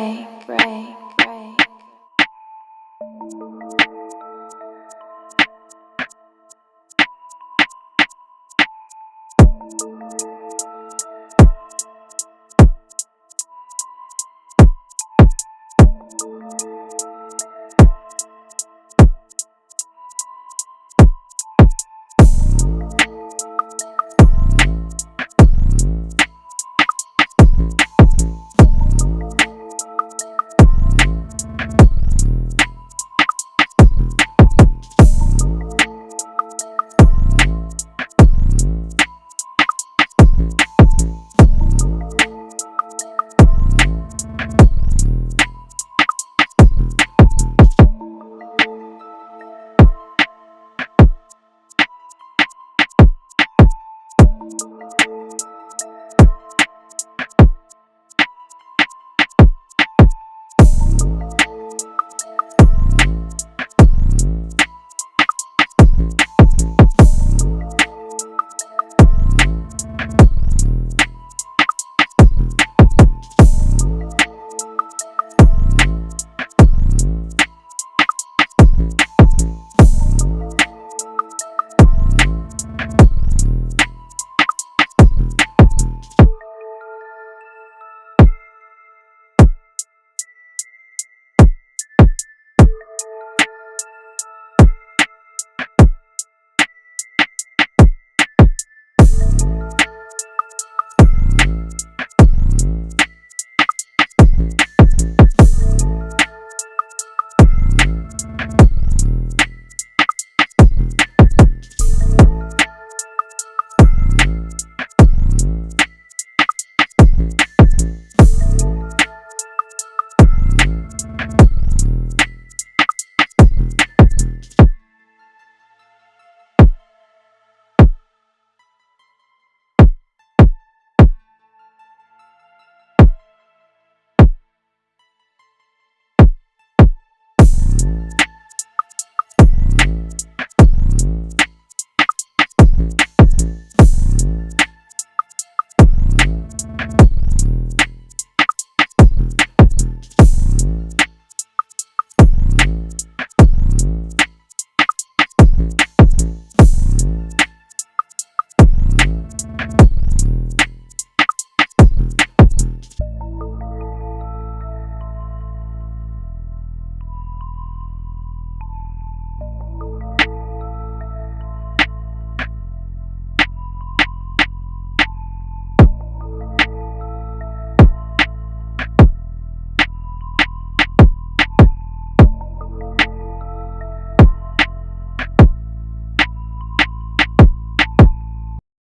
pray.